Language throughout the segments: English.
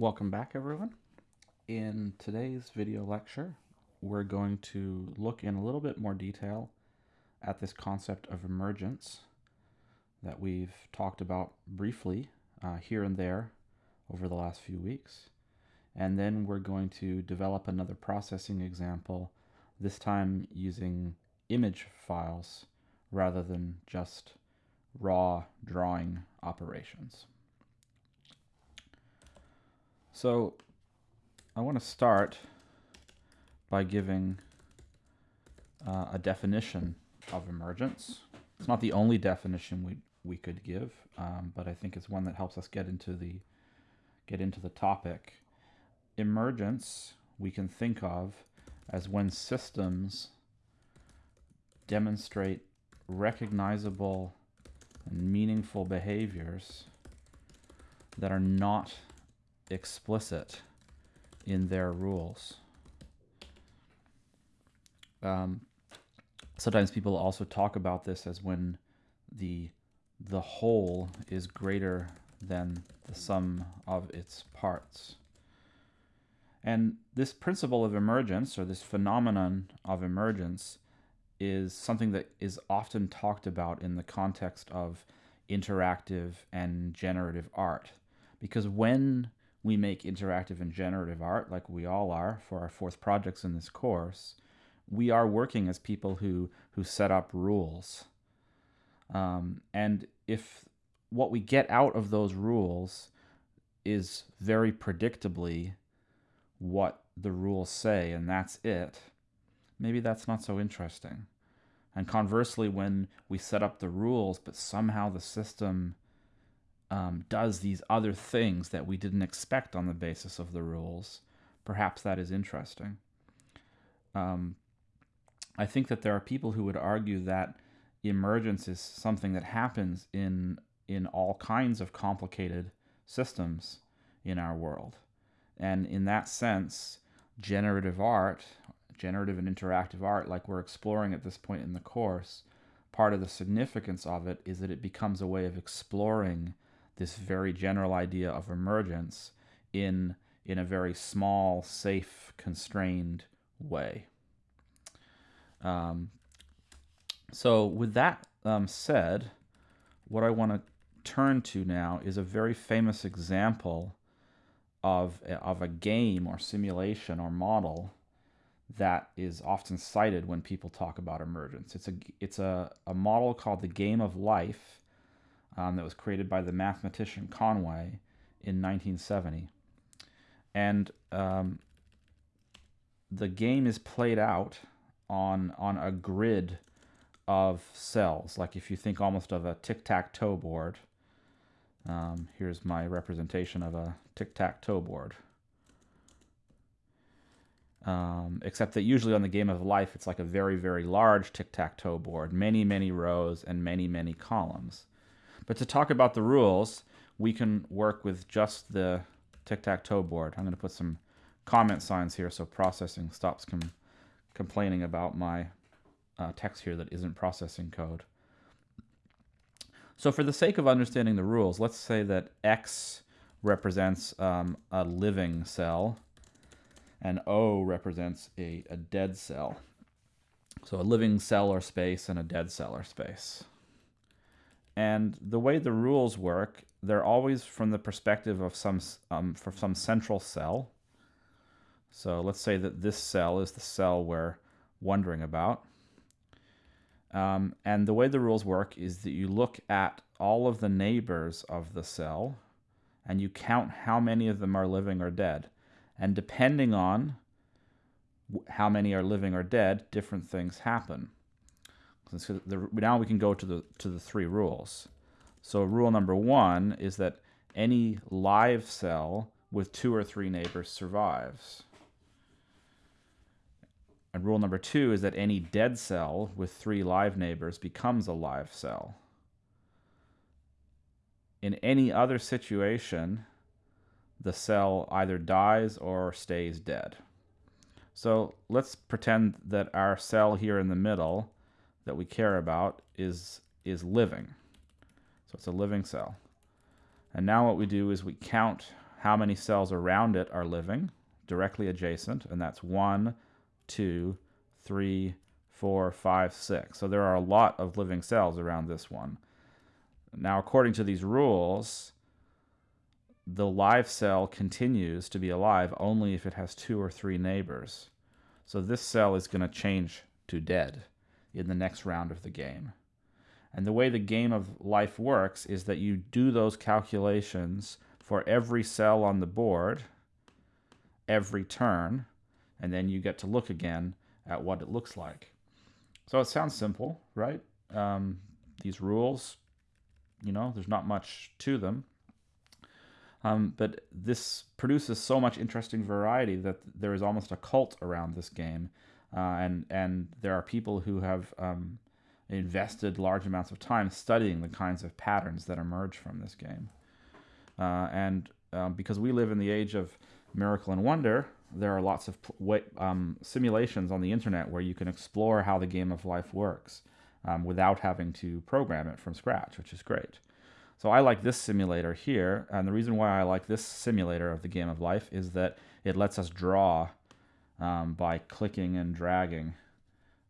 Welcome back everyone. In today's video lecture, we're going to look in a little bit more detail at this concept of emergence that we've talked about briefly uh, here and there over the last few weeks. And then we're going to develop another processing example, this time using image files rather than just raw drawing operations. So I want to start by giving uh, a definition of emergence. It's not the only definition we we could give, um, but I think it's one that helps us get into the get into the topic. Emergence we can think of as when systems demonstrate recognizable and meaningful behaviors that are not explicit in their rules. Um, sometimes people also talk about this as when the the whole is greater than the sum of its parts. And this principle of emergence, or this phenomenon of emergence, is something that is often talked about in the context of interactive and generative art. Because when we make interactive and generative art, like we all are for our fourth projects in this course, we are working as people who, who set up rules. Um, and if what we get out of those rules is very predictably what the rules say and that's it, maybe that's not so interesting. And conversely, when we set up the rules, but somehow the system um, does these other things that we didn't expect on the basis of the rules, perhaps that is interesting. Um, I think that there are people who would argue that emergence is something that happens in in all kinds of complicated systems in our world. And in that sense, generative art, generative and interactive art, like we're exploring at this point in the course, part of the significance of it is that it becomes a way of exploring this very general idea of emergence in in a very small, safe, constrained way. Um, so with that um, said, what I want to turn to now is a very famous example of a, of a game or simulation or model that is often cited when people talk about emergence. It's a it's a, a model called the game of life um, that was created by the mathematician Conway in 1970, and um, the game is played out on on a grid of cells. Like if you think almost of a tic-tac-toe board, um, here's my representation of a tic-tac-toe board. Um, except that usually on the game of life, it's like a very, very large tic-tac-toe board, many, many rows and many, many columns. But to talk about the rules, we can work with just the tic-tac-toe board. I'm going to put some comment signs here so processing stops com complaining about my uh, text here that isn't processing code. So for the sake of understanding the rules, let's say that X represents um, a living cell and O represents a, a dead cell. So a living cell or space and a dead cell or space. And the way the rules work, they're always from the perspective of some um, for some central cell. So let's say that this cell is the cell we're wondering about. Um, and the way the rules work is that you look at all of the neighbors of the cell and you count how many of them are living or dead. And depending on how many are living or dead, different things happen. So the, now we can go to the to the three rules. So rule number one is that any live cell with two or three neighbors survives. And rule number two is that any dead cell with three live neighbors becomes a live cell. In any other situation, the cell either dies or stays dead. So let's pretend that our cell here in the middle that we care about is, is living. So it's a living cell. And now what we do is we count how many cells around it are living directly adjacent, and that's one, two, three, four, five, six. So there are a lot of living cells around this one. Now, according to these rules, the live cell continues to be alive only if it has two or three neighbors. So this cell is going to change to dead in the next round of the game. And the way the game of life works is that you do those calculations for every cell on the board every turn, and then you get to look again at what it looks like. So it sounds simple, right? Um, these rules, you know, there's not much to them. Um, but this produces so much interesting variety that there is almost a cult around this game, uh, and and there are people who have um, invested large amounts of time studying the kinds of patterns that emerge from this game. Uh, and um, because we live in the age of Miracle and Wonder, there are lots of um, simulations on the internet where you can explore how the game of life works um, without having to program it from scratch, which is great. So I like this simulator here, and the reason why I like this simulator of the game of life is that it lets us draw um, by clicking and dragging.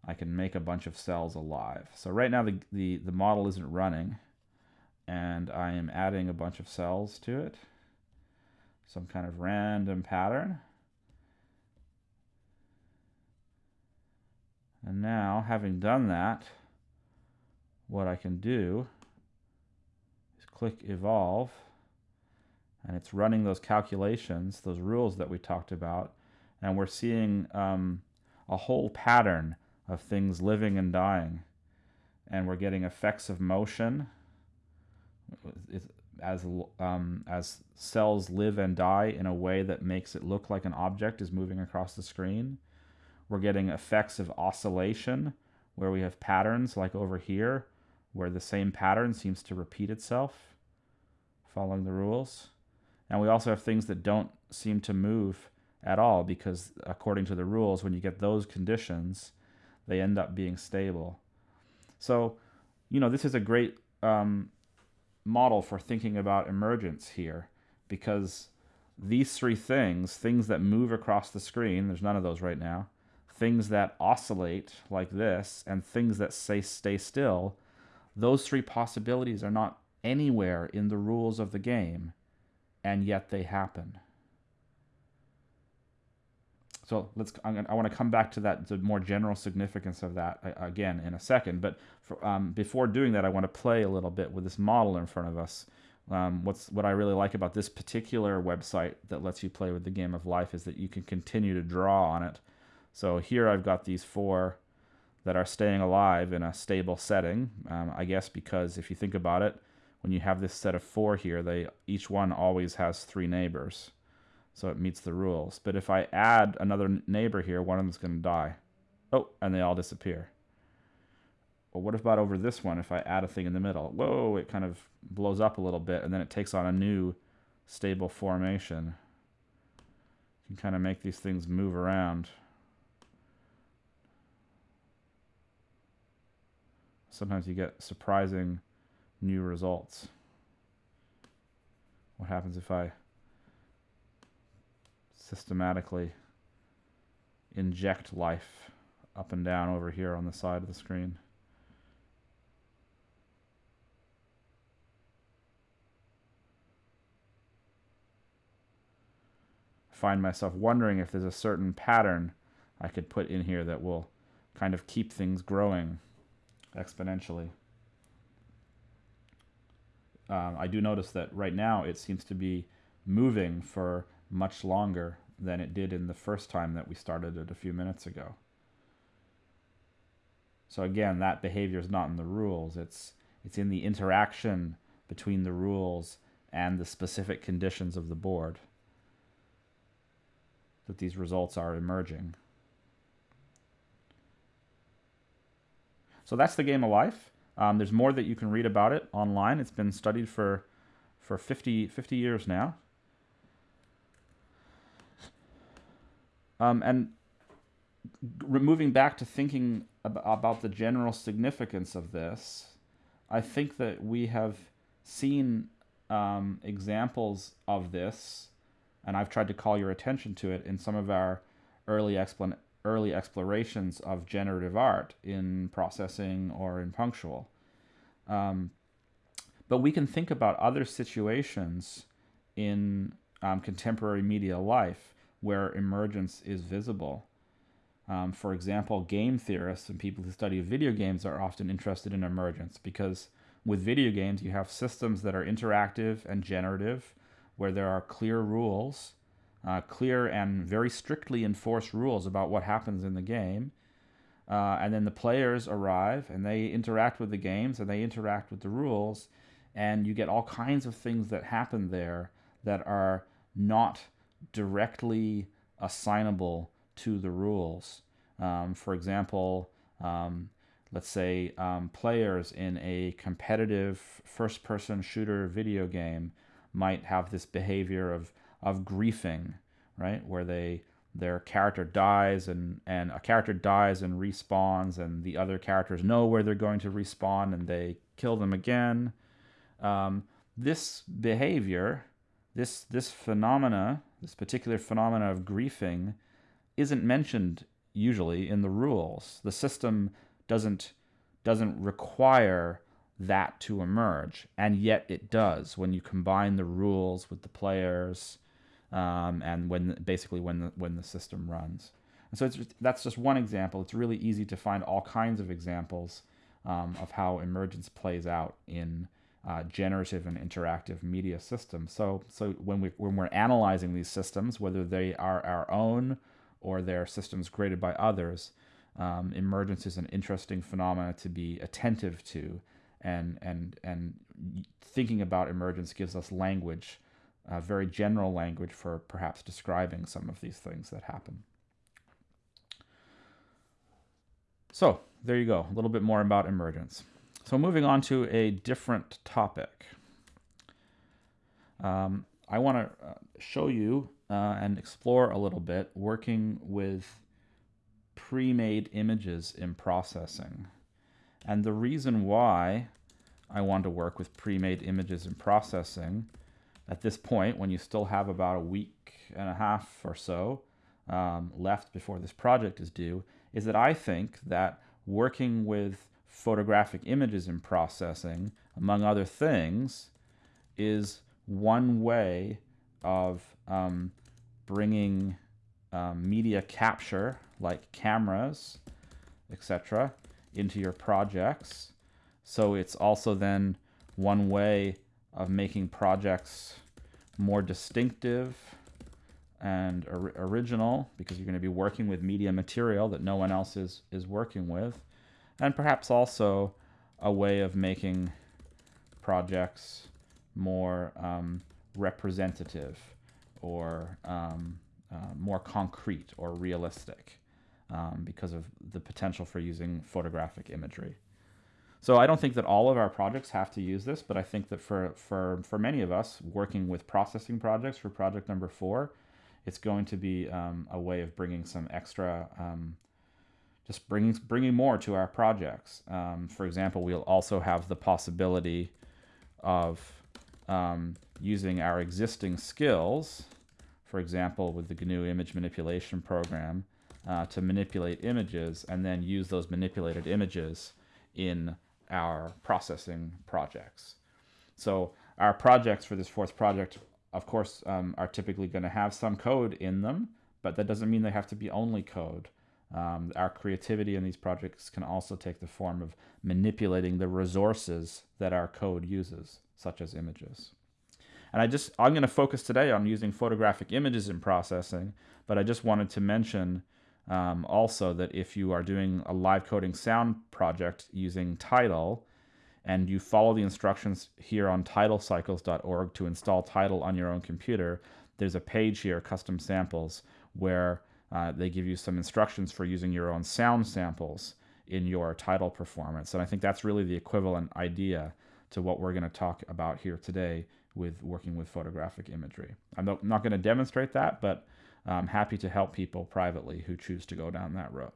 I can make a bunch of cells alive. So right now the, the, the model isn't running, and I am adding a bunch of cells to it some kind of random pattern. And now, having done that, what I can do is click Evolve, and it's running those calculations, those rules that we talked about, and we're seeing um, a whole pattern of things living and dying. And we're getting effects of motion. As um, as cells live and die in a way that makes it look like an object is moving across the screen. We're getting effects of oscillation where we have patterns like over here where the same pattern seems to repeat itself following the rules. And we also have things that don't seem to move at all because according to the rules when you get those conditions they end up being stable. So, you know, this is a great um, model for thinking about emergence here because these three things, things that move across the screen, there's none of those right now, things that oscillate like this, and things that say stay still, those three possibilities are not anywhere in the rules of the game, and yet they happen. So let's. I want to come back to that, the more general significance of that again in a second. But for, um, before doing that, I want to play a little bit with this model in front of us. Um, what's what I really like about this particular website that lets you play with the game of life is that you can continue to draw on it. So here I've got these four that are staying alive in a stable setting. Um, I guess because if you think about it, when you have this set of four here, they each one always has three neighbors so it meets the rules. But if I add another neighbor here, one of them's going to die. Oh, and they all disappear. Well, what about over this one if I add a thing in the middle? Whoa, it kind of blows up a little bit, and then it takes on a new stable formation. You can kind of make these things move around. Sometimes you get surprising new results. What happens if I systematically inject life up and down over here on the side of the screen. Find myself wondering if there's a certain pattern I could put in here that will kind of keep things growing exponentially. Um, I do notice that right now it seems to be moving for much longer than it did in the first time that we started it a few minutes ago. So again, that behavior is not in the rules. It's it's in the interaction between the rules and the specific conditions of the board that these results are emerging. So that's the game of life. Um, there's more that you can read about it online. It's been studied for for 50, 50 years now. Um, and moving back to thinking ab about the general significance of this, I think that we have seen um, examples of this and I've tried to call your attention to it in some of our early early explorations of generative art in processing or in punctual. Um, but we can think about other situations in um, contemporary media life where emergence is visible. Um, for example, game theorists and people who study video games are often interested in emergence because with video games you have systems that are interactive and generative where there are clear rules, uh, clear and very strictly enforced rules about what happens in the game. Uh, and then the players arrive and they interact with the games and they interact with the rules and you get all kinds of things that happen there that are not directly assignable to the rules. Um, for example, um, let's say um, players in a competitive first-person shooter video game might have this behavior of of griefing, right, where they their character dies and and a character dies and respawns, and the other characters know where they're going to respawn, and they kill them again. Um, this behavior, this this phenomena, this particular phenomena of griefing, isn't mentioned usually in the rules. The system doesn't doesn't require that to emerge, and yet it does when you combine the rules with the players, um, and when basically when the when the system runs. And so it's, that's just one example. It's really easy to find all kinds of examples um, of how emergence plays out in uh, generative and interactive media systems. So, so when, we, when we're analyzing these systems, whether they are our own or they're systems created by others, um, emergence is an interesting phenomena to be attentive to, and and and thinking about emergence gives us language, uh, very general language for perhaps describing some of these things that happen. So there you go, a little bit more about emergence. So moving on to a different topic. Um, I want to uh, show you uh, and explore a little bit working with pre-made images in processing. And the reason why I want to work with pre-made images in processing at this point, when you still have about a week and a half or so um, left before this project is due, is that I think that working with photographic images in processing, among other things, is one way of um, bringing um, media capture, like cameras, etc., into your projects. So it's also then one way of making projects more distinctive and or original because you're going to be working with media material that no one else is, is working with and perhaps also a way of making projects more um, representative or um, uh, more concrete or realistic um, because of the potential for using photographic imagery. So I don't think that all of our projects have to use this, but I think that for, for, for many of us working with processing projects for project number four, it's going to be um, a way of bringing some extra um, just bringing bringing more to our projects. Um, for example, we'll also have the possibility of um, using our existing skills, for example, with the GNU image manipulation program, uh, to manipulate images and then use those manipulated images in our processing projects. So our projects for this fourth project, of course, um, are typically going to have some code in them, but that doesn't mean they have to be only code. Um, our creativity in these projects can also take the form of manipulating the resources that our code uses, such as images. And I just, I'm going to focus today on using photographic images in processing, but I just wanted to mention um, also that if you are doing a live coding sound project using Tidal, and you follow the instructions here on tidalcycles.org to install Tidal on your own computer, there's a page here, custom samples, where uh, they give you some instructions for using your own sound samples in your Tidal performance. And I think that's really the equivalent idea to what we're going to talk about here today with working with photographic imagery. I'm not, not going to demonstrate that, but I'm happy to help people privately who choose to go down that road.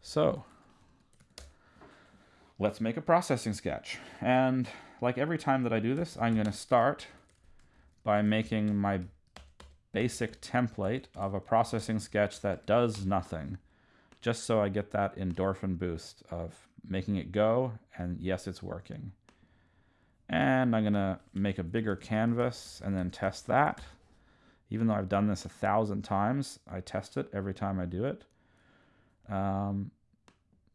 So let's make a processing sketch. And like every time that I do this, I'm going to start by making my basic template of a processing sketch that does nothing, just so I get that endorphin boost of making it go, and yes, it's working. And I'm going to make a bigger canvas and then test that. Even though I've done this a thousand times, I test it every time I do it. Um,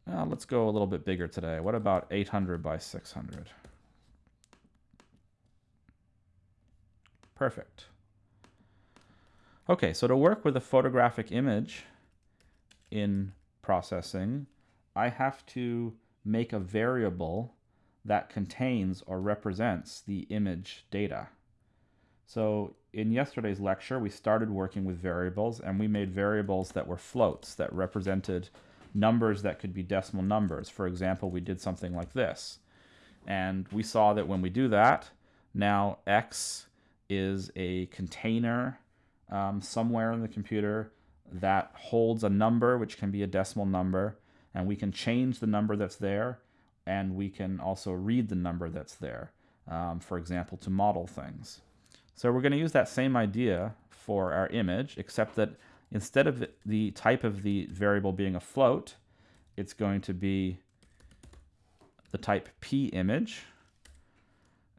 well, let's go a little bit bigger today. What about 800 by 600? Perfect. Okay, so to work with a photographic image in processing, I have to make a variable that contains or represents the image data. So in yesterday's lecture, we started working with variables and we made variables that were floats that represented numbers that could be decimal numbers. For example, we did something like this. And we saw that when we do that, now x is a container um, somewhere in the computer that holds a number, which can be a decimal number, and we can change the number that's there, and we can also read the number that's there, um, for example, to model things. So we're going to use that same idea for our image, except that instead of the type of the variable being a float, it's going to be the type PImage.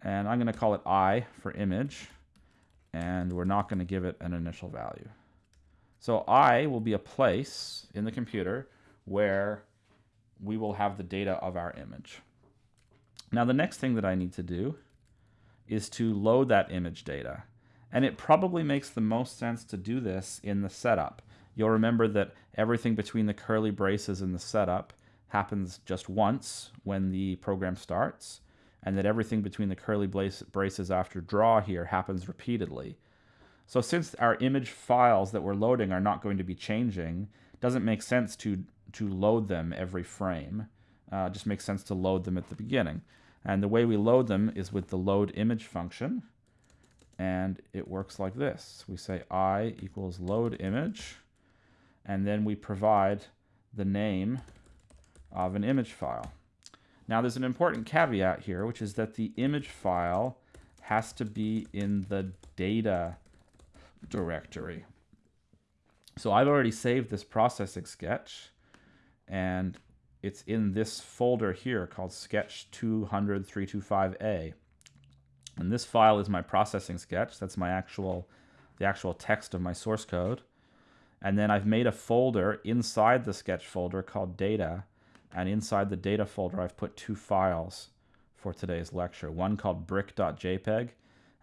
And I'm going to call it i for image. And we're not going to give it an initial value. So i will be a place in the computer where we will have the data of our image. Now the next thing that I need to do is to load that image data. And it probably makes the most sense to do this in the setup. You'll remember that everything between the curly braces and the setup happens just once when the program starts, and that everything between the curly braces after draw here happens repeatedly. So since our image files that we're loading are not going to be changing, doesn't make sense to, to load them every frame. Uh, just makes sense to load them at the beginning. And the way we load them is with the load image function and it works like this. We say i equals load image, and then we provide the name of an image file. Now there's an important caveat here, which is that the image file has to be in the data directory. So I've already saved this processing sketch, and it's in this folder here called sketch 200.325a. And this file is my processing sketch. That's my actual, the actual text of my source code. And then I've made a folder inside the sketch folder called data. And inside the data folder, I've put two files for today's lecture. One called brick.jpg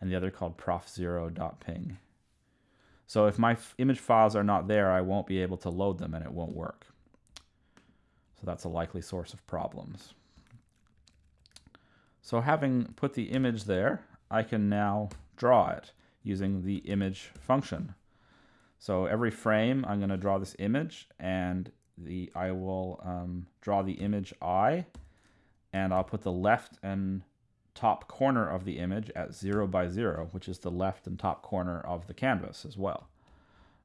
and the other called prof0.png. So if my image files are not there, I won't be able to load them and it won't work. So that's a likely source of problems. So having put the image there, I can now draw it using the image function. So every frame, I'm going to draw this image, and the I will um, draw the image I, and I'll put the left and top corner of the image at 0 by 0, which is the left and top corner of the canvas as well.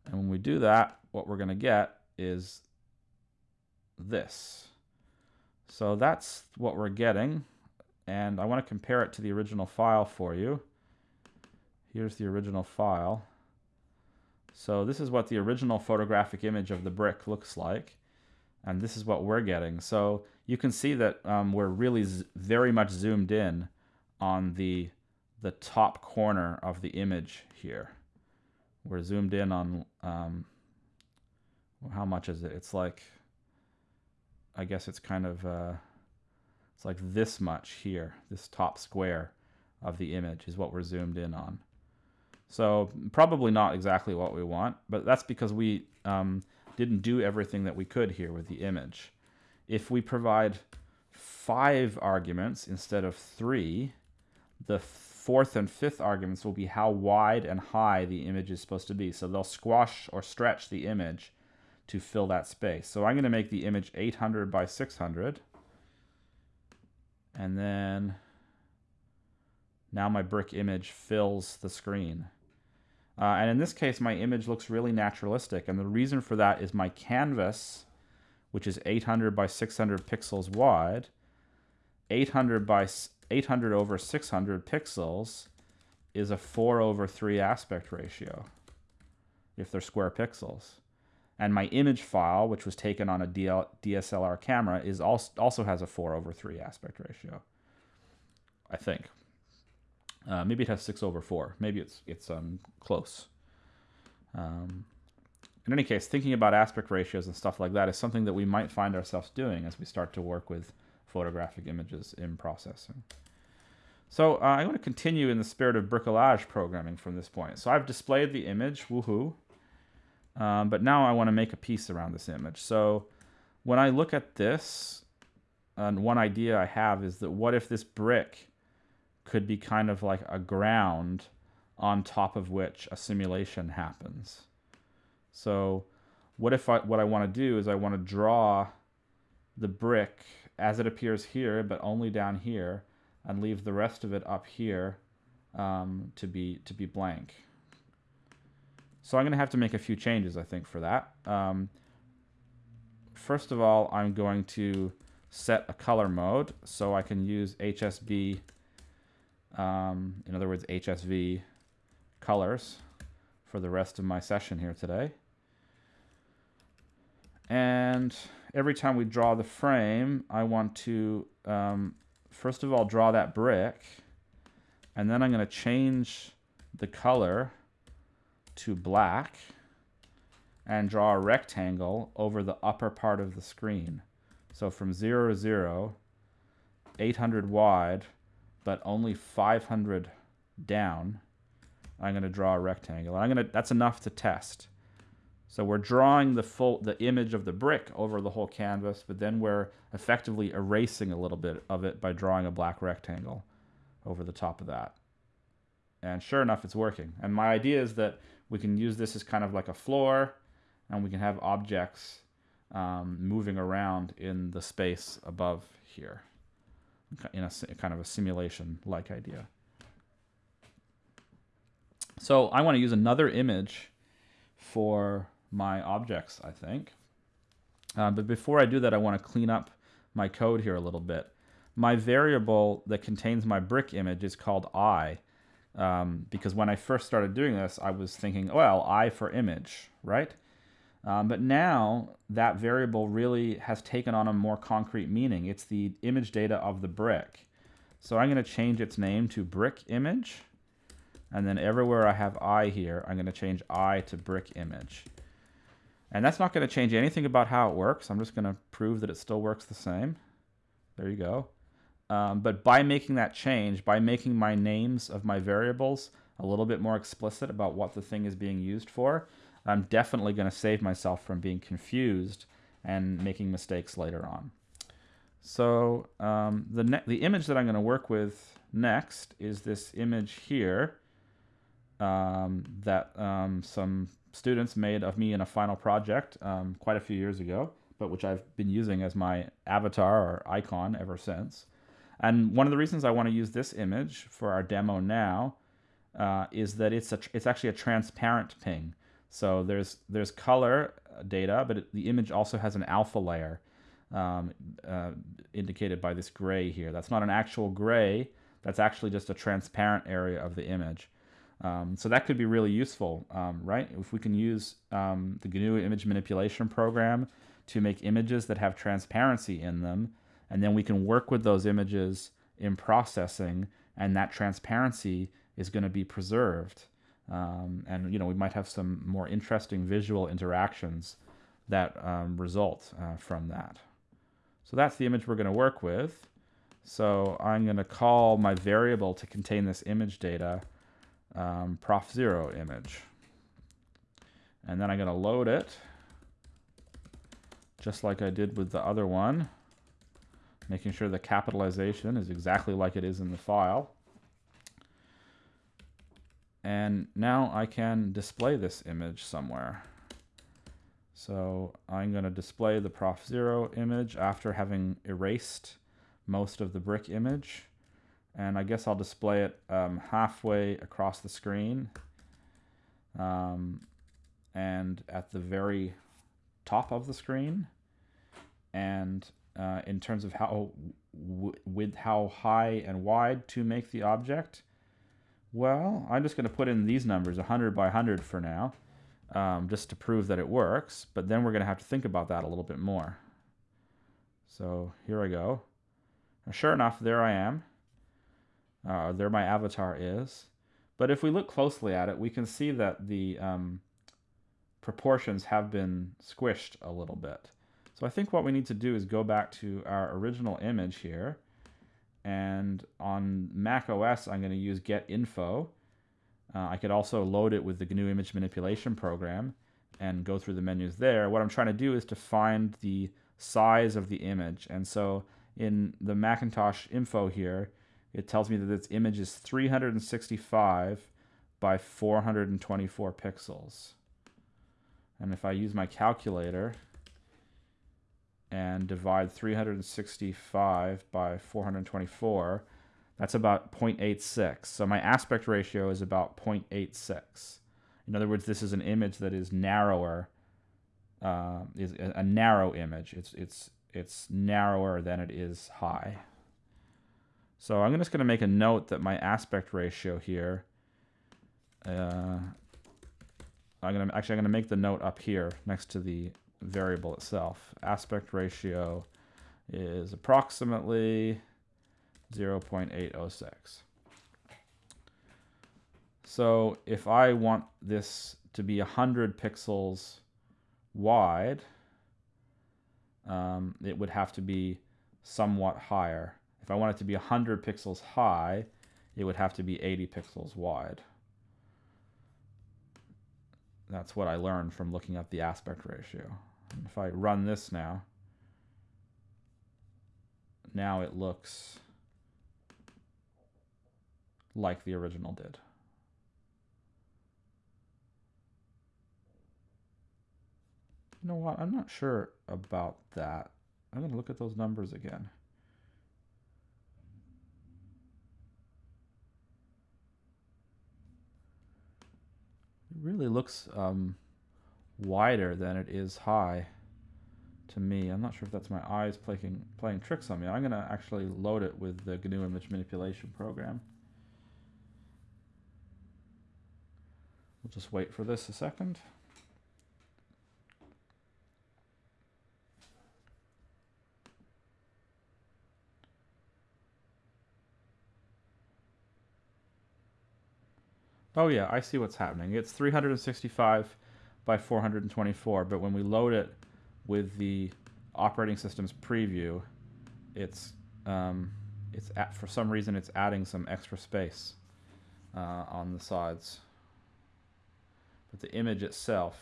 And when we do that, what we're going to get is this. So that's what we're getting and I want to compare it to the original file for you. Here's the original file. So this is what the original photographic image of the brick looks like, and this is what we're getting. So you can see that um, we're really very much zoomed in on the the top corner of the image here. We're zoomed in on um, how much is it? It's like I guess it's kind of uh, it's like this much here, this top square of the image is what we're zoomed in on. So probably not exactly what we want, but that's because we um, didn't do everything that we could here with the image. If we provide five arguments instead of three, the fourth and fifth arguments will be how wide and high the image is supposed to be. So they'll squash or stretch the image to fill that space. So I'm going to make the image 800 by 600. And then now my brick image fills the screen. Uh, and in this case, my image looks really naturalistic. And the reason for that is my canvas, which is 800 by 600 pixels wide, 800 by 800 over 600 pixels is a 4 over 3 aspect ratio if they're square pixels. And my image file, which was taken on a DL, DSLR camera, is also, also has a 4 over 3 aspect ratio. I think. Uh, maybe it has 6 over 4. Maybe it's, it's um, close. Um, in any case, thinking about aspect ratios and stuff like that is something that we might find ourselves doing as we start to work with photographic images in processing. So uh, I'm going to continue in the spirit of bricolage programming from this point. So I've displayed the image, woohoo. Um, but now I want to make a piece around this image. So when I look at this, and one idea I have is that what if this brick could be kind of like a ground on top of which a simulation happens. So what if I, what I want to do is I want to draw the brick as it appears here, but only down here, and leave the rest of it up here um, to be to be blank. So I'm going to have to make a few changes, I think, for that. Um, first of all, I'm going to set a color mode so I can use HSB, um, in other words, HSV colors for the rest of my session here today. And every time we draw the frame, I want to, um, first of all, draw that brick. And then I'm going to change the color to black and draw a rectangle over the upper part of the screen. So from 0 to 0, 800 wide, but only 500 down, I'm going to draw a rectangle. and I'm going to, that's enough to test. So we're drawing the full the image of the brick over the whole canvas, but then we're effectively erasing a little bit of it by drawing a black rectangle over the top of that. And sure enough, it's working. And my idea is that we can use this as kind of like a floor, and we can have objects um, moving around in the space above here in a kind of a simulation-like idea. So I want to use another image for my objects, I think. Uh, but before I do that, I want to clean up my code here a little bit. My variable that contains my brick image is called i, um, because when I first started doing this, I was thinking, well, i for image, right? Um, but now that variable really has taken on a more concrete meaning. It's the image data of the brick. So I'm going to change its name to brick image. And then everywhere I have i here, I'm going to change i to brick image. And that's not going to change anything about how it works. I'm just going to prove that it still works the same. There you go. Um, but by making that change, by making my names of my variables a little bit more explicit about what the thing is being used for, I'm definitely going to save myself from being confused and making mistakes later on. So um, the, the image that I'm going to work with next is this image here um, that um, some students made of me in a final project um, quite a few years ago, but which I've been using as my avatar or icon ever since. And one of the reasons I want to use this image for our demo now uh, is that it's a it's actually a transparent ping. So there's there's color data, but it, the image also has an alpha layer um, uh, indicated by this gray here. That's not an actual gray. That's actually just a transparent area of the image. Um, so that could be really useful, um, right? If we can use um, the GNU image manipulation program to make images that have transparency in them, and then we can work with those images in processing, and that transparency is going to be preserved. Um, and you know we might have some more interesting visual interactions that um, result uh, from that. So that's the image we're going to work with. So I'm going to call my variable to contain this image data um, prof0 image. And then I'm going to load it just like I did with the other one, making sure the capitalization is exactly like it is in the file. And now I can display this image somewhere. So I'm going to display the Prof. Zero image after having erased most of the brick image and I guess I'll display it um, halfway across the screen um, and at the very top of the screen and uh, in terms of how with how high and wide to make the object Well, I'm just going to put in these numbers, 100 by 100 for now, um, just to prove that it works. But then we're going to have to think about that a little bit more. So here I go. Now, sure enough, there I am. Uh, there my avatar is. But if we look closely at it, we can see that the um, proportions have been squished a little bit. So I think what we need to do is go back to our original image here. And on Mac OS, I'm going to use get info. Uh, I could also load it with the GNU image manipulation program and go through the menus there. What I'm trying to do is to find the size of the image. And so in the Macintosh info here, it tells me that this image is 365 by 424 pixels. And if I use my calculator and divide 365 by 424, that's about 0.86. So my aspect ratio is about 0.86. In other words, this is an image that is narrower, uh, is a, narrow image. It's, it's, it's narrower than it is high. So I'm just going to make a note that my aspect ratio here, uh, I'm going to actually I'm going to make the note up here next to the variable itself. Aspect ratio is approximately 0.806. So if I want this to be 100 pixels wide, um, it would have to be somewhat higher. If I want it to be 100 pixels high, it would have to be 80 pixels wide. That's what I learned from looking at the aspect ratio. If I run this now, now it looks like the original did. You know what? I'm not sure about that. I'm going to look at those numbers again. It really looks um, wider than it is high to me. I'm not sure if that's my eyes playing, playing tricks on me. I'm going to actually load it with the GNU image manipulation program. We'll just wait for this a second. Oh yeah, I see what's happening. It's 365 by 424, but when we load it with the operating system's preview, it's um, it's at, for some reason it's adding some extra space uh, on the sides. But the image itself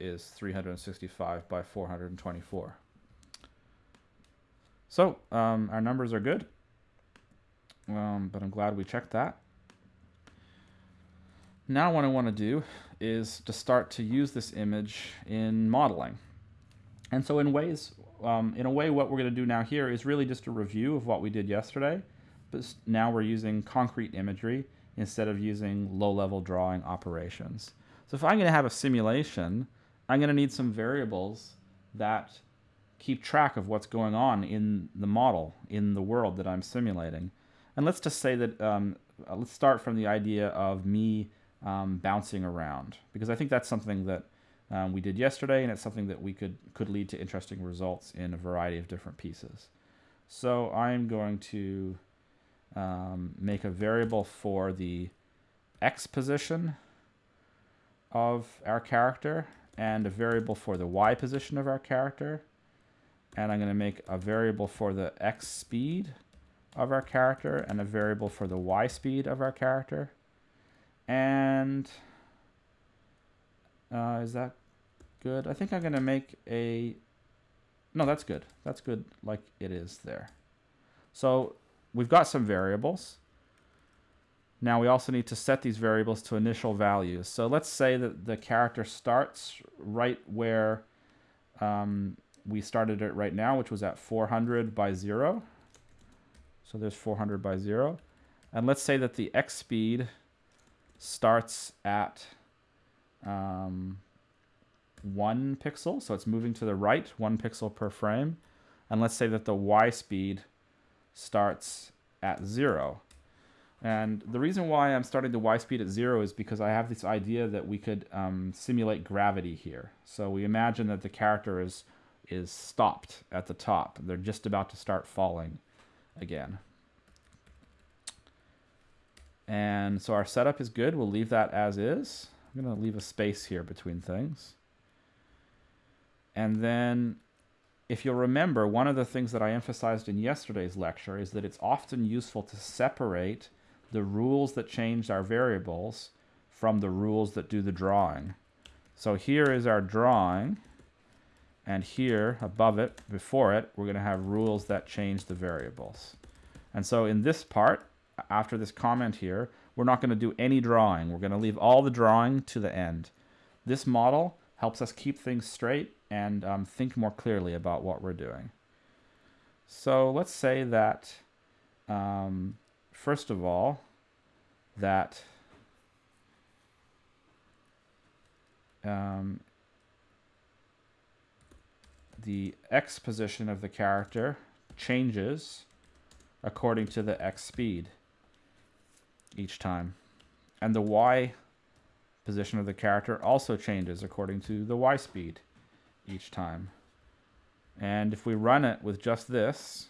is 365 by 424. So um, our numbers are good, um, but I'm glad we checked that. Now what I want to do is to start to use this image in modeling. And so in ways, um, in a way, what we're going to do now here is really just a review of what we did yesterday, but now we're using concrete imagery instead of using low-level drawing operations. So if I'm going to have a simulation, I'm going to need some variables that keep track of what's going on in the model, in the world that I'm simulating. And let's just say that, um, uh, let's start from the idea of me um, bouncing around because I think that's something that um, we did yesterday and it's something that we could could lead to interesting results in a variety of different pieces. So I'm going to um, make a variable for the x position of our character and a variable for the y position of our character and I'm going to make a variable for the x speed of our character and a variable for the y speed of our character. And uh, is that good? I think I'm going to make a... No, that's good. That's good like it is there. So we've got some variables. Now we also need to set these variables to initial values. So let's say that the character starts right where um, we started it right now, which was at 400 by 0. So there's 400 by 0. And let's say that the x speed starts at um, one pixel, so it's moving to the right, one pixel per frame. And let's say that the y speed starts at zero. And the reason why I'm starting the y speed at zero is because I have this idea that we could um, simulate gravity here. So we imagine that the character is is stopped at the top. They're just about to start falling again. And so our setup is good. We'll leave that as is. I'm going to leave a space here between things. And then if you'll remember, one of the things that I emphasized in yesterday's lecture is that it's often useful to separate the rules that change our variables from the rules that do the drawing. So here is our drawing, and here above it, before it, we're going to have rules that change the variables. And so in this part, after this comment here, we're not going to do any drawing. We're going to leave all the drawing to the end. This model helps us keep things straight and um, think more clearly about what we're doing. So let's say that, um, first of all, that um, the x position of the character changes according to the x speed each time. And the y position of the character also changes according to the y speed each time. And if we run it with just this,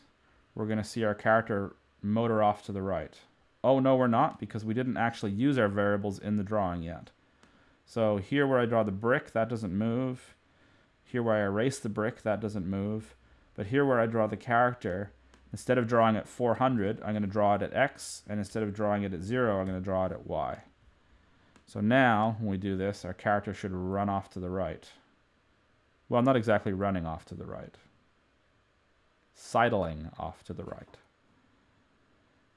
we're going to see our character motor off to the right. Oh, no, we're not, because we didn't actually use our variables in the drawing yet. So here where I draw the brick, that doesn't move. Here where I erase the brick, that doesn't move. But here where I draw the character, instead of drawing at 400, I'm going to draw it at x, and instead of drawing it at 0, I'm going to draw it at y. So now, when we do this, our character should run off to the right. Well, not exactly running off to the right. Sidling off to the right.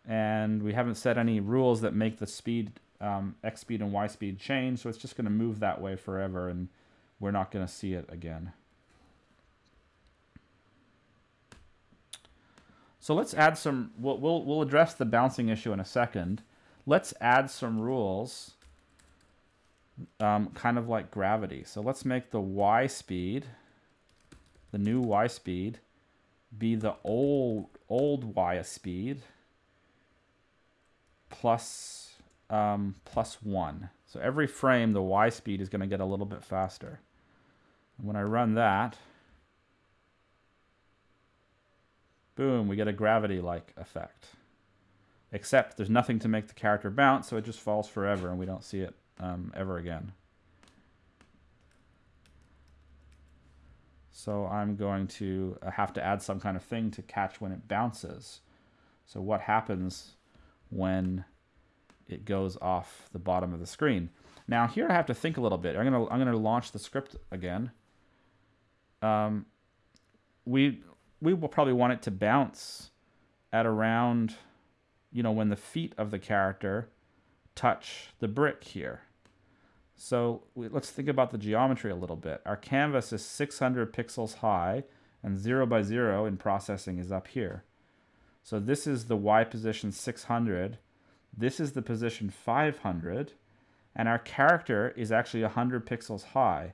And we haven't set any rules that make the speed, um, x speed and y speed change, so it's just going to move that way forever, and we're not going to see it again. So let's add some, we'll, we'll, we'll address the bouncing issue in a second. Let's add some rules um, kind of like gravity. So let's make the y speed, the new y speed, be the old old y speed plus um, plus one. So every frame, the y speed is going to get a little bit faster. When I run that, boom, we get a gravity-like effect. Except there's nothing to make the character bounce, so it just falls forever and we don't see it um, ever again. So I'm going to uh, have to add some kind of thing to catch when it bounces. So what happens when it goes off the bottom of the screen? Now here I have to think a little bit. I'm gonna I'm gonna launch the script again. Um, we we will probably want it to bounce at around, you know, when the feet of the character touch the brick here. So we, let's think about the geometry a little bit. Our canvas is 600 pixels high and 0 by 0 in processing is up here. So this is the Y position 600. This is the position 500. And our character is actually 100 pixels high.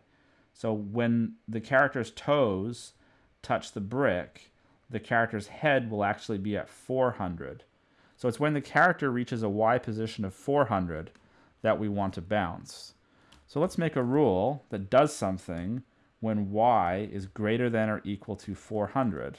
So when the character's toes touch the brick, the character's head will actually be at 400. So it's when the character reaches a Y position of 400 that we want to bounce. So let's make a rule that does something when y is greater than or equal to 400.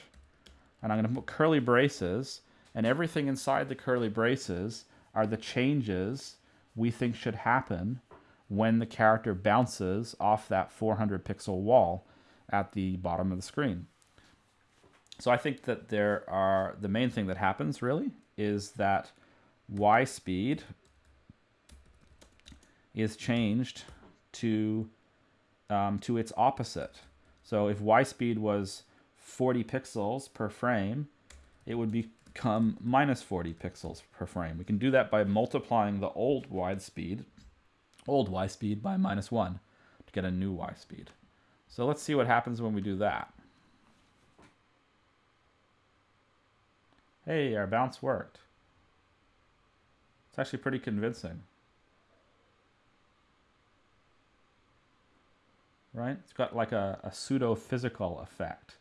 And I'm going to put curly braces, and everything inside the curly braces are the changes we think should happen when the character bounces off that 400 pixel wall at the bottom of the screen. So I think that there are, the main thing that happens really is that y speed is changed to um, to its opposite. So if y speed was 40 pixels per frame, it would become minus 40 pixels per frame. We can do that by multiplying the old y speed, old y speed by minus 1 to get a new y speed. So let's see what happens when we do that. Hey, our bounce worked. It's actually pretty convincing. right? It's got like a, a pseudo-physical effect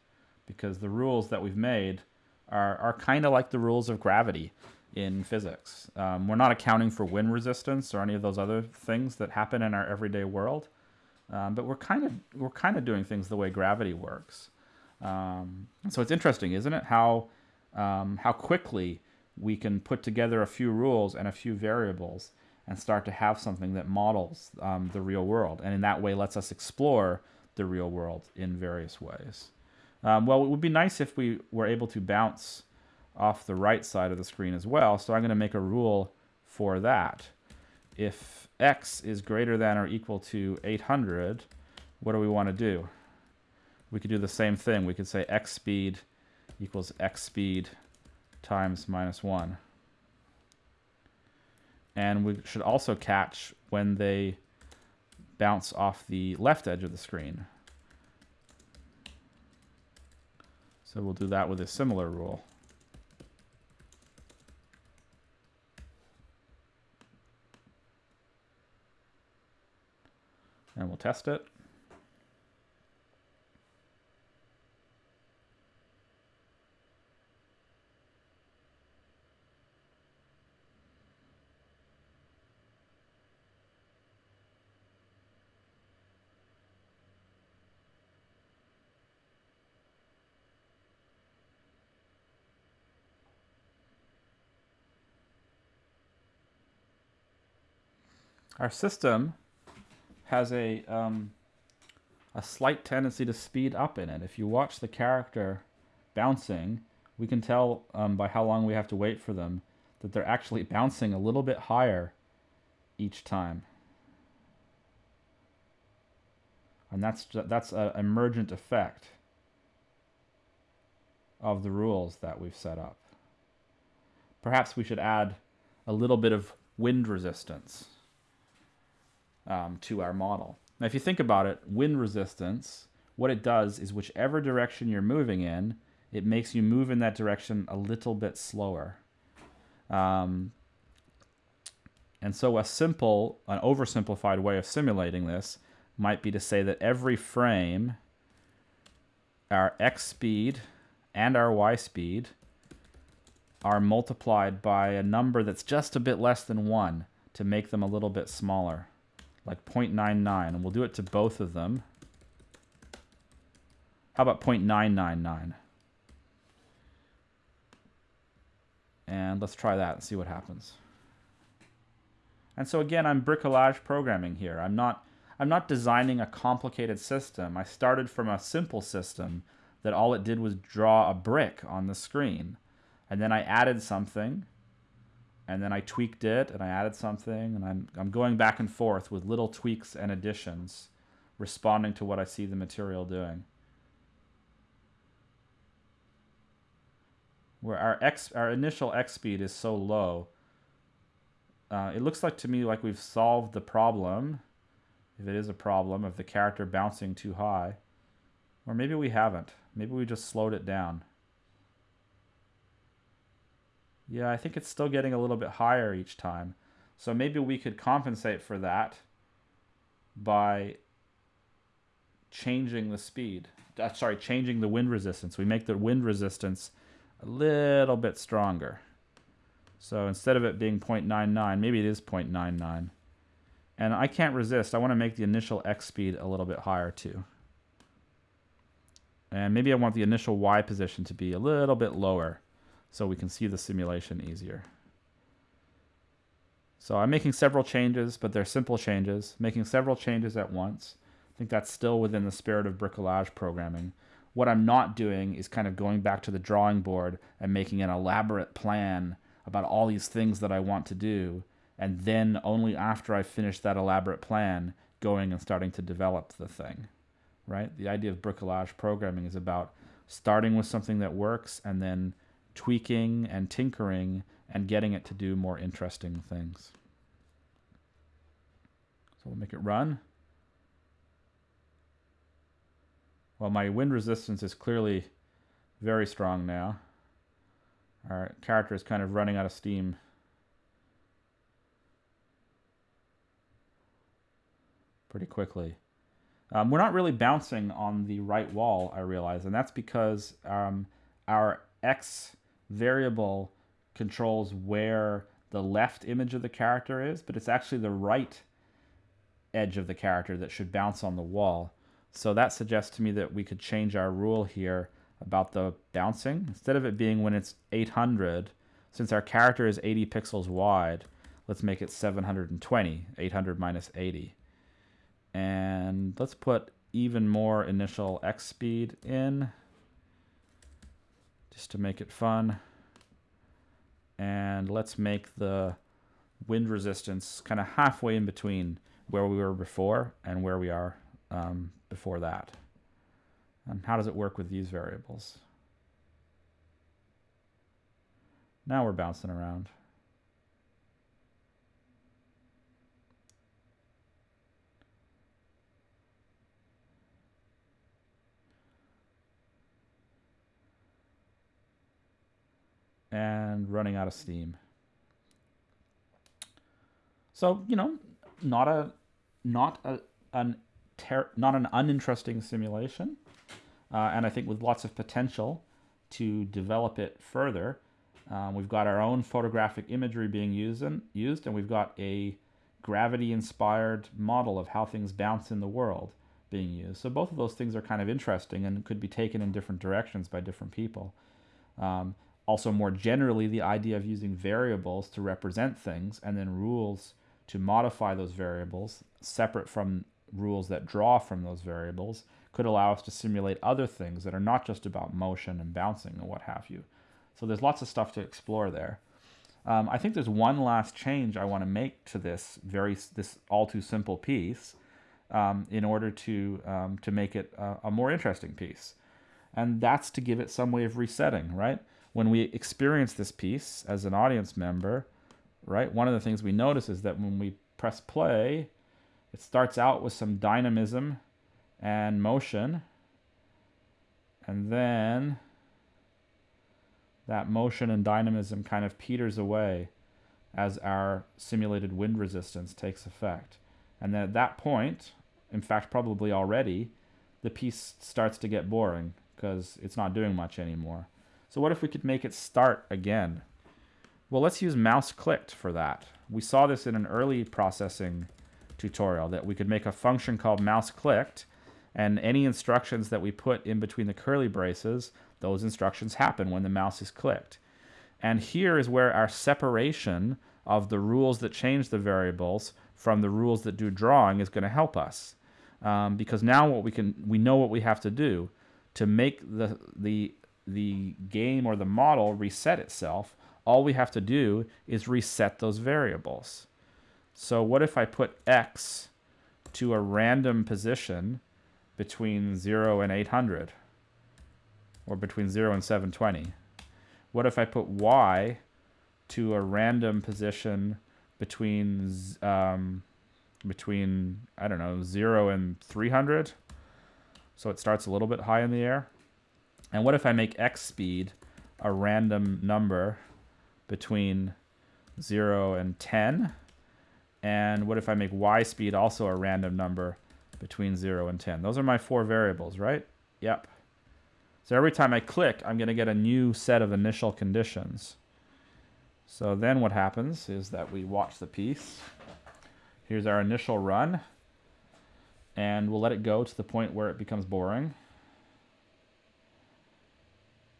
because the rules that we've made are, are kind of like the rules of gravity. in physics. Um, we're not accounting for wind resistance or any of those other things that happen in our everyday world, um, but we're kind of we're kind of doing things the way gravity works. Um, so it's interesting, isn't it? How um, how quickly we can put together a few rules and a few variables and start to have something that models um, the real world, and in that way lets us explore the real world in various ways. Um, well, it would be nice if we were able to bounce off the right side of the screen as well. So I'm going to make a rule for that. If x is greater than or equal to 800, what do we want to do? We could do the same thing. We could say x speed equals x speed times minus 1. And we should also catch when they bounce off the left edge of the screen. So we'll do that with a similar rule. And we'll test it. Our system has a um, a slight tendency to speed up in it. If you watch the character bouncing, we can tell um, by how long we have to wait for them that they're actually bouncing a little bit higher each time. And that's that's an emergent effect of the rules that we've set up. Perhaps we should add a little bit of wind resistance um, to our model. Now, if you think about it, wind resistance, what it does is whichever direction you're moving in, it makes you move in that direction a little bit slower. Um, and so a simple, an oversimplified way of simulating this might be to say that every frame, our x speed and our y speed are multiplied by a number that's just a bit less than 1 to make them a little bit smaller like 0.99, and we'll do it to both of them. How about 0.999? And let's try that and see what happens. And so again, I'm bricolage programming here. I'm not, I'm not designing a complicated system. I started from a simple system that all it did was draw a brick on the screen. And then I added something and then I tweaked it and I added something and I'm, I'm going back and forth with little tweaks and additions responding to what I see the material doing. Where our x our initial x speed is so low, uh, it looks like to me like we've solved the problem, if it is a problem, of the character bouncing too high. Or maybe we haven't. Maybe we just slowed it down. Yeah, I think it's still getting a little bit higher each time. So maybe we could compensate for that by changing the speed. Uh, sorry, changing the wind resistance. We make the wind resistance a little bit stronger. So instead of it being 0.99, maybe it is 0.99. And I can't resist. I want to make the initial x speed a little bit higher too. And maybe I want the initial y position to be a little bit lower so we can see the simulation easier. So I'm making several changes, but they're simple changes, making several changes at once. I think that's still within the spirit of bricolage programming. What I'm not doing is kind of going back to the drawing board and making an elaborate plan about all these things that I want to do, and then only after I finish that elaborate plan, going and starting to develop the thing, right? The idea of bricolage programming is about starting with something that works and then tweaking and tinkering and getting it to do more interesting things. So we'll make it run. Well, my wind resistance is clearly very strong now. Our character is kind of running out of steam. Pretty quickly. Um, we're not really bouncing on the right wall, I realize, and that's because um, our x variable controls where the left image of the character is, but it's actually the right edge of the character that should bounce on the wall. So that suggests to me that we could change our rule here about the bouncing. Instead of it being when it's 800, since our character is 80 pixels wide, let's make it 720, 800 minus 80. And let's put even more initial X speed in, just to make it fun. And let's make the wind resistance kind of halfway in between where we were before and where we are um, before that. And how does it work with these variables? Now we're bouncing around. And running out of steam. So, you know, not a not a an not an uninteresting simulation, uh, and I think with lots of potential to develop it further. Um, we've got our own photographic imagery being used, and, used, and we've got a gravity-inspired model of how things bounce in the world being used. So both of those things are kind of interesting and could be taken in different directions by different people. Um, also, more generally, the idea of using variables to represent things and then rules to modify those variables separate from rules that draw from those variables could allow us to simulate other things that are not just about motion and bouncing and what have you. So there's lots of stuff to explore there. Um, I think there's one last change I want to make to this very this all too simple piece um, in order to um, to make it a, a more interesting piece, and that's to give it some way of resetting. Right when we experience this piece as an audience member, right? One of the things we notice is that when we press play, it starts out with some dynamism and motion, and then that motion and dynamism kind of peters away as our simulated wind resistance takes effect. And then at that point, in fact, probably already, the piece starts to get boring because it's not doing much anymore. So what if we could make it start again? Well, let's use mouse clicked for that. We saw this in an early processing tutorial that we could make a function called mouse clicked and any instructions that we put in between the curly braces, those instructions happen when the mouse is clicked. And here is where our separation of the rules that change the variables from the rules that do drawing is going to help us. Um, because now what we can we know what we have to do to make the the the game or the model reset itself all we have to do is reset those variables. So what if I put x to a random position between 0 and 800 or between 0 and 720? What if I put y to a random position between um, between I don't know 0 and 300 so it starts a little bit high in the air and what if I make x speed a random number between 0 and 10 and what if I make y speed also a random number between 0 and 10? Those are my four variables, right? Yep. So every time I click, I'm going to get a new set of initial conditions. So then what happens is that we watch the piece. Here's our initial run. And we'll let it go to the point where it becomes boring.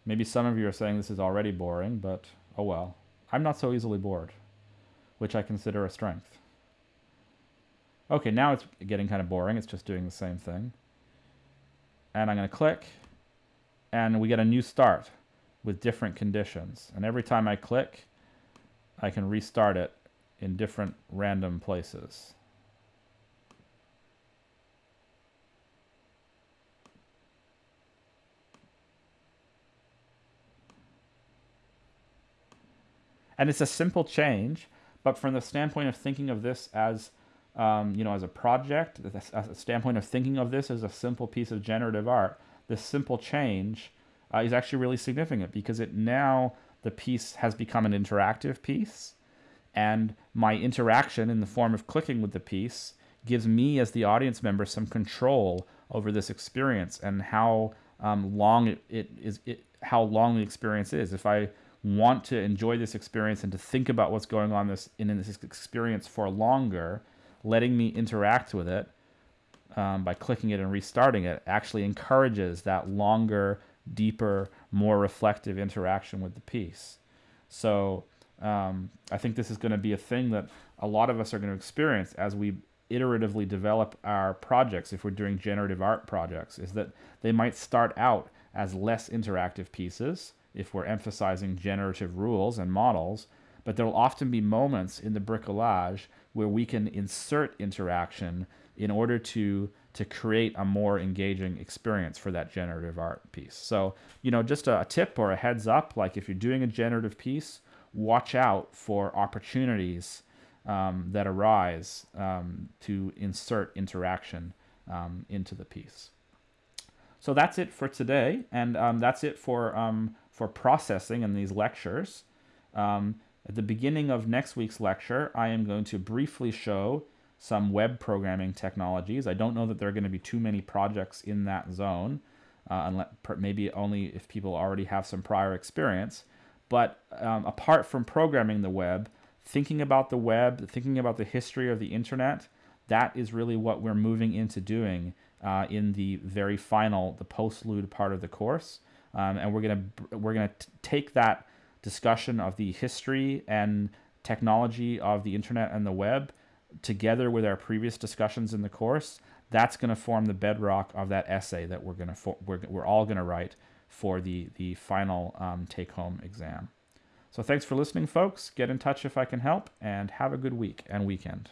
Maybe some of you are saying this is already boring, but oh well. I'm not so easily bored, which I consider a strength. Okay, now it's getting kind of boring. It's just doing the same thing. And I'm going to click, and we get a new start with different conditions. And every time I click, I can restart it in different random places. And it's a simple change, but from the standpoint of thinking of this as um, you know, as a project, as a standpoint of thinking of this as a simple piece of generative art, this simple change uh, is actually really significant because it now the piece has become an interactive piece, and my interaction in the form of clicking with the piece gives me as the audience member some control over this experience and how um, long it, it is it, how long the experience is. If I want to enjoy this experience and to think about what's going on this in this experience for longer, letting me interact with it um, by clicking it and restarting it actually encourages that longer, deeper, more reflective interaction with the piece. So um, I think this is going to be a thing that a lot of us are going to experience as we iteratively develop our projects if we're doing generative art projects is that they might start out as less interactive pieces if we're emphasizing generative rules and models but there will often be moments in the bricolage where we can insert interaction in order to to create a more engaging experience for that generative art piece. So, you know, just a, a tip or a heads up, like if you're doing a generative piece, watch out for opportunities um, that arise um, to insert interaction um, into the piece. So that's it for today, and um, that's it for, um, for processing in these lectures. Um, at the beginning of next week's lecture, I am going to briefly show some web programming technologies. I don't know that there are going to be too many projects in that zone, uh, unless, maybe only if people already have some prior experience. But um, apart from programming the web, thinking about the web, thinking about the history of the internet, that is really what we're moving into doing uh, in the very final, the postlude part of the course. Um, and we're gonna we're gonna take that discussion of the history and technology of the internet and the web together with our previous discussions in the course, that's going to form the bedrock of that essay that we're going to we're, we're all going to write for the the final um, take home exam. So thanks for listening, folks. Get in touch if I can help, and have a good week and weekend.